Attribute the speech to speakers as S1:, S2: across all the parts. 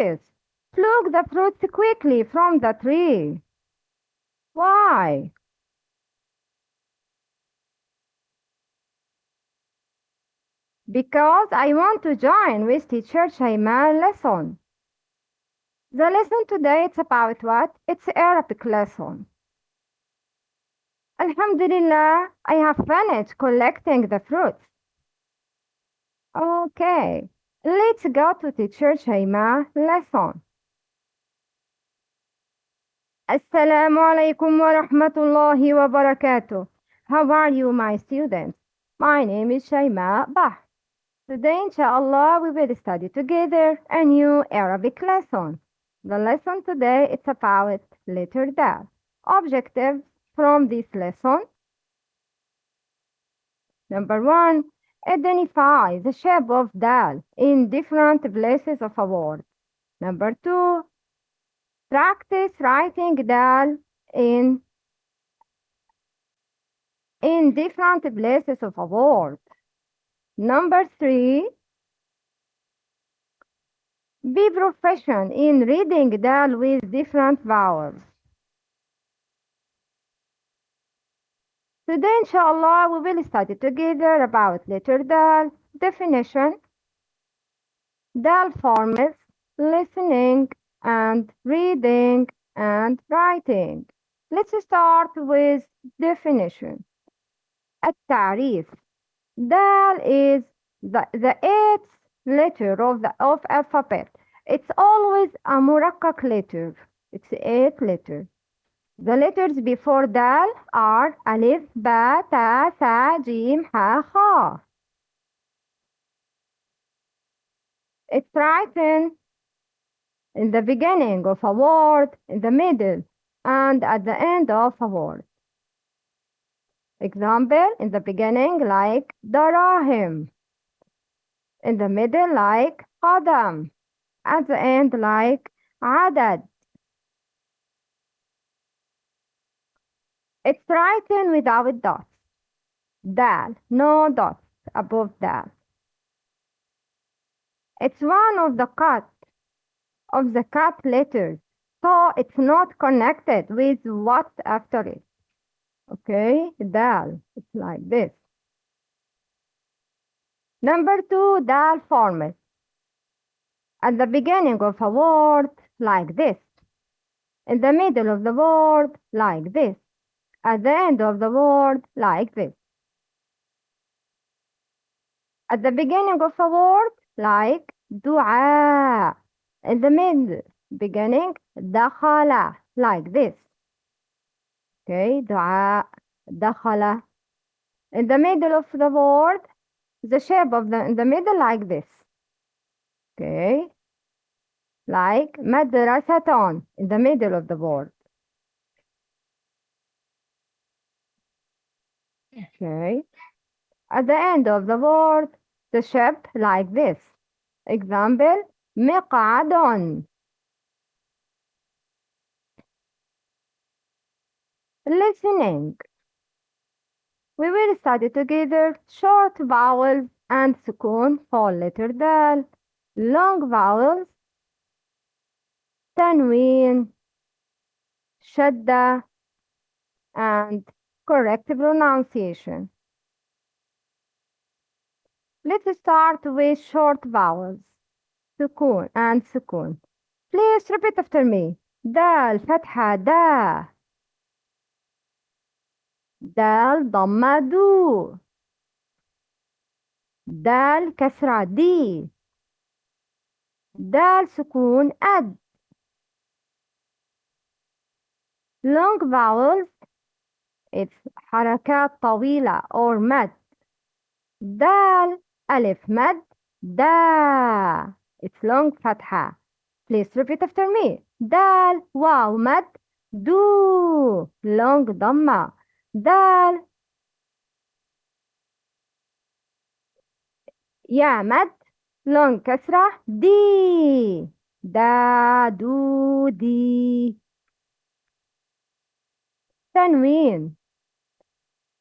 S1: bees pluck the fruits quickly from the tree. Why? Because I want to join with teacher Shaiman lesson. The lesson today it's about what? It's Arabic lesson. Alhamdulillah, I have finished collecting the fruits. Okay, let's go to teacher Shaima lesson. Assalamu alaikum wa rahmatullahi wa barakatuh. How are you, my students? My name is Shaima Bah. Today, inshallah, we will study together a new Arabic lesson. The lesson today is about letter dal. Objectives from this lesson. Number one, identify the shape of dal in different places of a word. Number two, practice writing dal in in different places of a word. Number three, be proficient in reading dal with different vowels. Today, inshallah, we will study together about letter dal, definition, dal forms, listening, and reading and writing. Let's start with definition. التعريف Dal is the, the eighth letter of the of alphabet. It's always a murakkak letter. It's eight letter. The letters before dal are alif, ba, ta, sa, jim, ha, kha. It's written in the beginning of a word, in the middle, and at the end of a word. Example, in the beginning like darahim. In the middle like qadam. At the end like adad. It's written without dots. Dal, no dots above dal. It's one of the cut of the cut letters, so it's not connected with what after it. Okay, dal, it's like this. Number two, dal forms. At the beginning of a word, like this. In the middle of the word, like this. At the end of the word, like this. At the beginning of a word, like dua. In the mid beginning, dakhala, like this. Okay, dua, dakhala. In the middle of the word, the shape of the in the middle like this. Okay, like madrasatan in the middle of the word. Okay, at the end of the word, the shape like this. Example, مقعد Listening. We will study together short vowels and sukun for letter dal, long vowels, tanween, shadda, and correct pronunciation. Let's start with short vowels. Sukun and sukun. Please repeat after me. Dal, fatha, da. Dal, dhamma. Dal, kasra, di. Dal, sukun, ad. Long vowels حركات طويلة or مد دال ألف مد دا. It's long فتحة. Please repeat after me. دال واو مد دو. Long ضمة. دال. يا مد long كسرة. دي. دا دو دي. تنوين.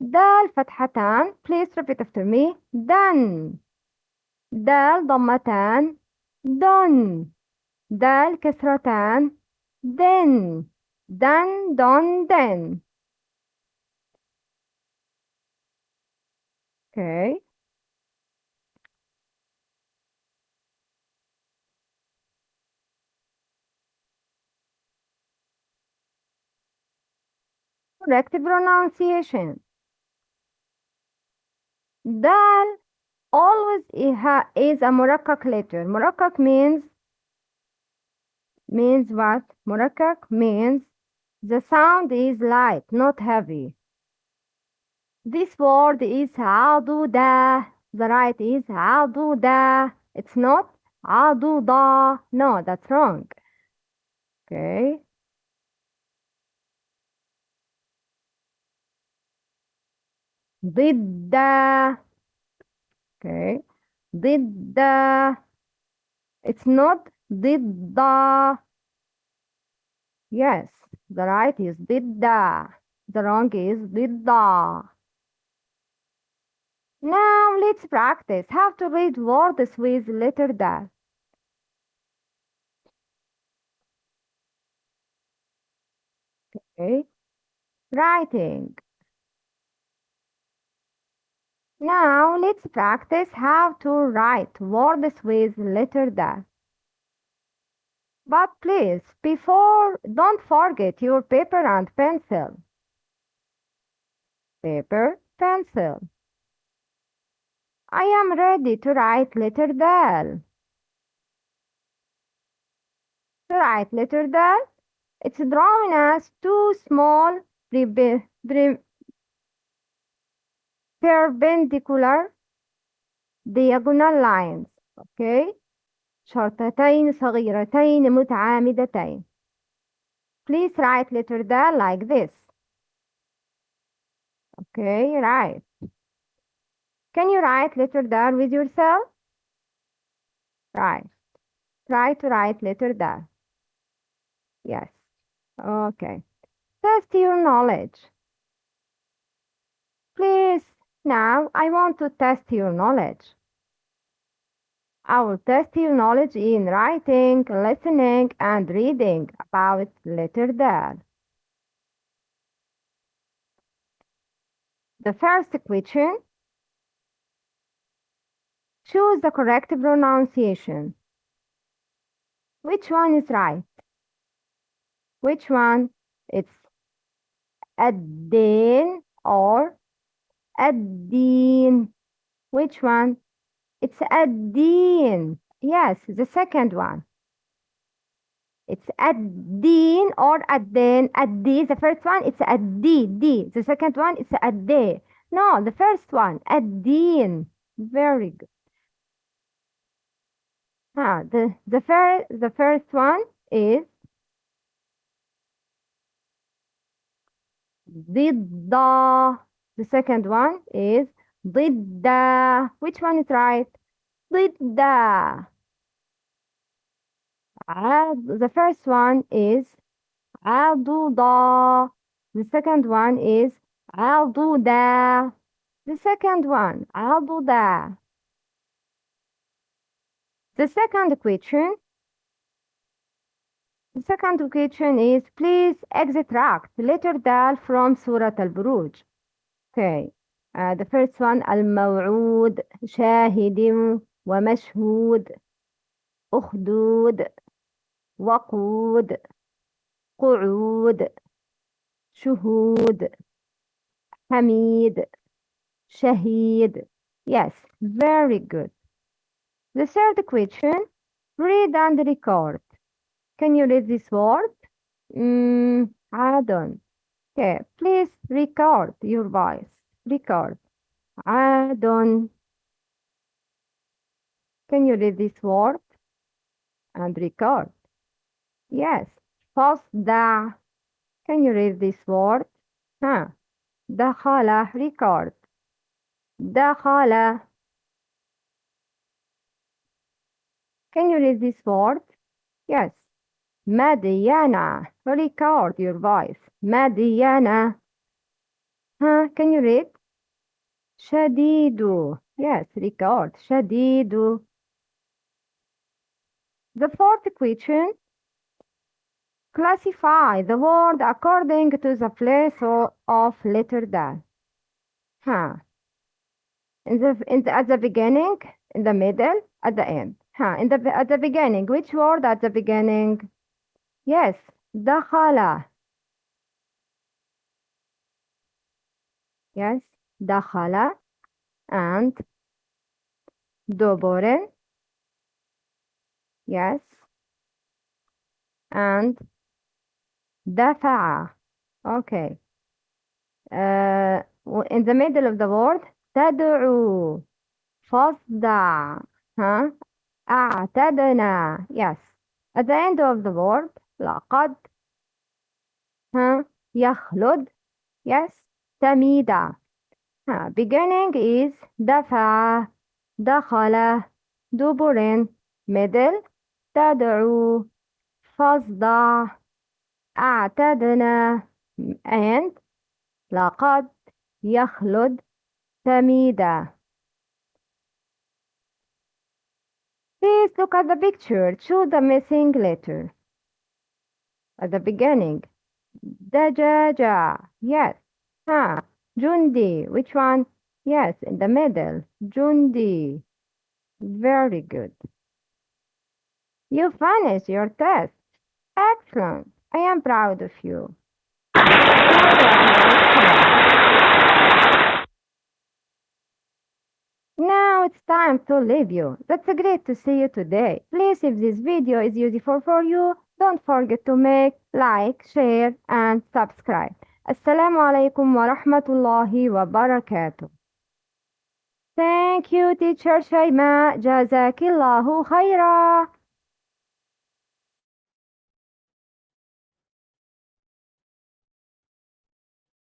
S1: دال فتحتان please repeat after me دن دال ضمتان دن دال كسرتان then دن دون then okay correct pronunciation Dal always is a murakkak letter. Murakkak means means what? Murakkak means the sound is light, not heavy. This word is aduda. The right is aduda. It's not aduda. No, that's wrong. Okay. ضد okay ضد it's not ضد yes the right is ضد the wrong is ضد now let's practice how to read words with letter D okay writing now let's practice how to write words with letter D But please, before, don't forget your paper and pencil. Paper, pencil. I am ready to write letter dal. To write letter dal, it's drawn as two small perpendicular diagonal lines. Okay? شرطتين صغيرتين متعامدتين. Please write letter dal like this. Okay, right. Can you write letter dal with yourself? Right. Try to write letter dal. Yes. Okay. Test your knowledge. Please, now I want to test your knowledge. I will test your knowledge in writing, listening, and reading about letter dad. The first question. Choose the correct pronunciation. Which one is right? Which one? It's Adin or الدين. Which one? It's الدين. Yes, the second one. It's الدين or الدين. الدي, the first one, it's الدي, D. The second one, it's الدي. No, the first one, الدين. Very good. Ah, the the first the first one is ضد. The second one is ضد. Which one is right? ضد. عض- The first one is عضوضة. The second one is عضودة. The second one عضودة. The second question The second question is please extract letter دال from سورة البروج. Okay. Uh, the first one الموعود شاهد ومشهود أخدود وقود قعود شهود حميد شهيد Yes, very good. The third question read and record. Can you read this word? Mm, I don't. Okay, please record your voice. Record. I don't. Can you read this word? And record. Yes. فاصدع. Can you read this word? Huh. دخل. Record. دخل. Can you read this word? Yes. Madiana. Record your voice. Madiana. Huh? Can you read? Shadidu. Yes, record. Shadidu. The fourth question. Classify the word according to the place of letter D. Huh. In the, in the, at the beginning, in the middle, at the end. Huh. In the, at the beginning, which word at the beginning? Yes, دخل. Yes, دخل and دبر. Yes, and دفع. Okay. Uh, w- in the middle of the word تدعو فاصدع ها أعتدنا yes at the end of the word لقد ها يخلد تميد ها beginning is دفع دخل دبر middle تدعو فاصدع أعتدنا and لقد يخلد تميدا Please look at the picture. Choose the missing letter. at the beginning. Dajaja, yes. Ha, Jundi, which one? Yes, in the middle. Jundi. Very good. You finished your test. Excellent. I am proud of you. Now it's time to leave you. That's great to see you today. Please, if this video is useful for you, don't forget to make, like, share, and subscribe. Assalamu alaikum wa rahmatullahi wa barakatuh. Thank you, teacher Shaima. Jazakillahu khaira.